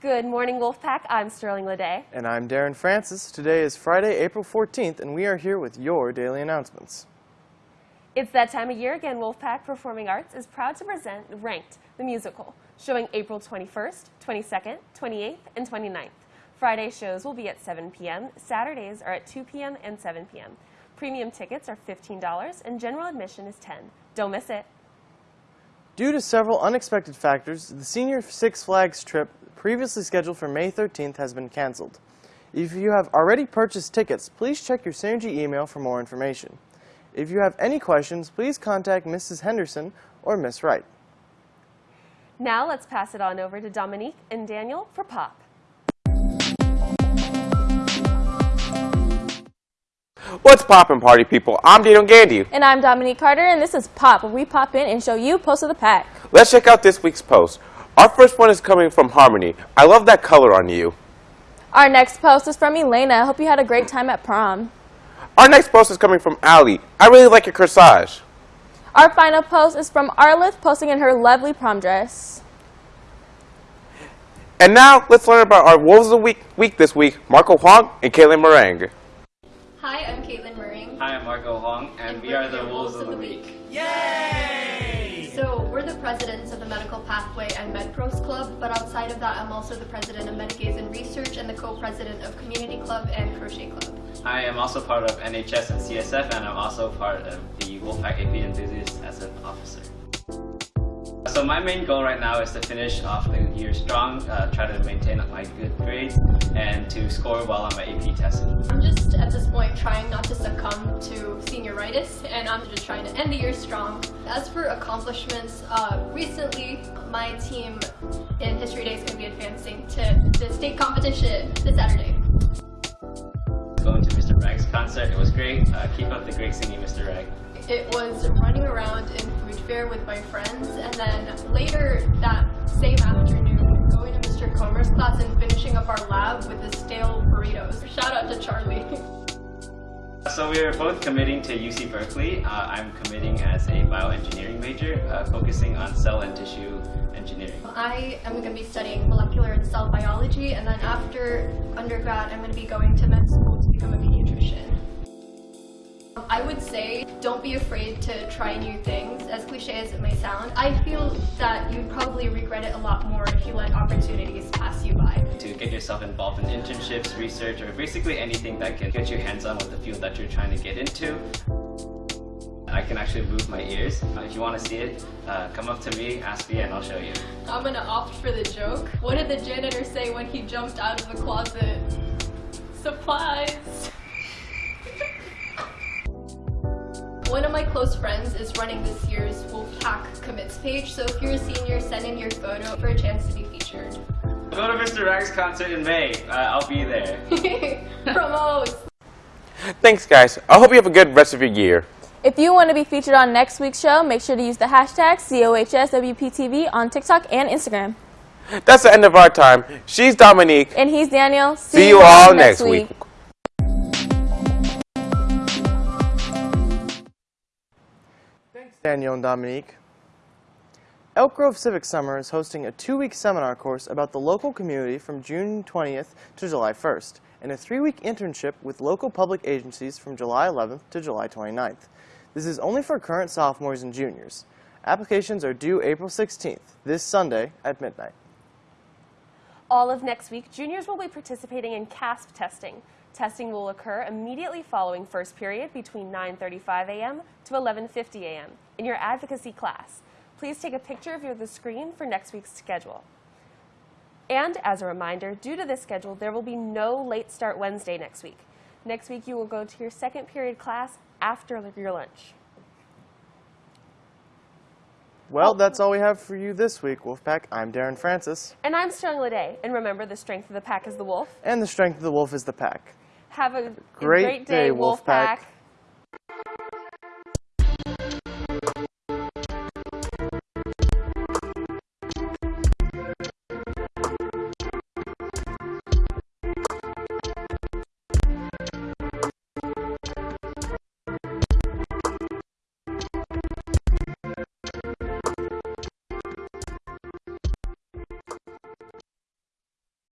Good morning, Wolfpack. I'm Sterling Lede. And I'm Darren Francis. Today is Friday, April 14th, and we are here with your daily announcements. It's that time of year again. Wolfpack Performing Arts is proud to present Ranked, the musical, showing April 21st, 22nd, 28th, and 29th. Friday shows will be at 7 p.m. Saturdays are at 2 p.m. and 7 p.m. Premium tickets are $15 and general admission is 10. Don't miss it. Due to several unexpected factors, the Senior Six Flags trip previously scheduled for May 13th has been canceled. If you have already purchased tickets, please check your Synergy email for more information. If you have any questions, please contact Mrs. Henderson or Miss Wright. Now let's pass it on over to Dominique and Daniel for Pop. What's poppin', party people? I'm Daniel Gandy. And I'm Dominique Carter, and this is Pop, where we pop in and show you Post of the Pack. Let's check out this week's post. Our first one is coming from Harmony. I love that color on you. Our next post is from Elena. I hope you had a great time at prom. Our next post is coming from Allie. I really like your corsage. Our final post is from Arlith, posting in her lovely prom dress. And now, let's learn about our Wolves of the Week, week this week, Marco Huang and Caitlin Meringue. Hi, I'm Caitlin Mering. Hi, I'm Marco Huang, and, And we we're the the Wolves of the Wolves Week. So we're the presidents of the Medical Pathway and MedPros Club, but outside of that, I'm also the president of Medigaze and Research and the co-president of Community Club and Crochet Club. I am also part of NHS and CSF, and I'm also part of the Wolfpack AP Enthusiasts as an officer. So my main goal right now is to finish off the year strong, uh, try to maintain my good grades, and to score well on my AP test. I'm just at this point trying not to succumb to senioritis, and I'm just trying to end the year strong. As for accomplishments, uh, recently my team in History Day is going to be advancing to the state competition this Saturday. Going to Mr. Rag's concert, it was great. Uh, keep up the great singing, Mr. Rag. It was running around in food fair with my friends, and then later that same afternoon, going to Mr. Comer's class and finishing up our lab with the stale burritos. Shout out to Charlie. So we are both committing to UC Berkeley. Uh, I'm committing as a bioengineering major, uh, focusing on cell and tissue engineering. I am going to be studying molecular and cell biology, and then after undergrad, I'm going to be going to med school say don't be afraid to try new things, as cliche as it may sound. I feel that you'd probably regret it a lot more if you let opportunities pass you by. to get yourself involved in internships, research, or basically anything that can get you hands-on with the field that you're trying to get into. I can actually move my ears. Uh, if you want to see it, uh, come up to me, ask me, and I'll show you. I'm gonna opt for the joke. What did the janitor say when he jumped out of the closet? Supplies! One of my close friends is running this year's Wolfpack commits page, so if you're a senior, send in your photo for a chance to be featured. Go to Mr. Rag's concert in May. Uh, I'll be there. Promos! Thanks, guys. I hope you have a good rest of your year. If you want to be featured on next week's show, make sure to use the hashtag COHSWPTV on TikTok and Instagram. That's the end of our time. She's Dominique. And he's Daniel. See you all next week. Thanks, Daniel and Dominique. Elk Grove Civic Summer is hosting a two-week seminar course about the local community from June 20th to July 1st, and a three-week internship with local public agencies from July 11th to July 29th. This is only for current sophomores and juniors. Applications are due April 16th, this Sunday at midnight. All of next week, juniors will be participating in CAASPP testing. Testing will occur immediately following first period between 9.35 a.m. to 11.50 a.m. in your advocacy class. Please take a picture of your, the screen for next week's schedule. And as a reminder, due to this schedule, there will be no late start Wednesday next week. Next week, you will go to your second period class after your lunch. Well, oh. that's all we have for you this week, Wolfpack. I'm Darren Francis, And I'm Strong Lede, and remember, the strength of the pack is the wolf. and the strength of the wolf is the pack. Have a Great great day, day, Wolfpack. Wolfpack.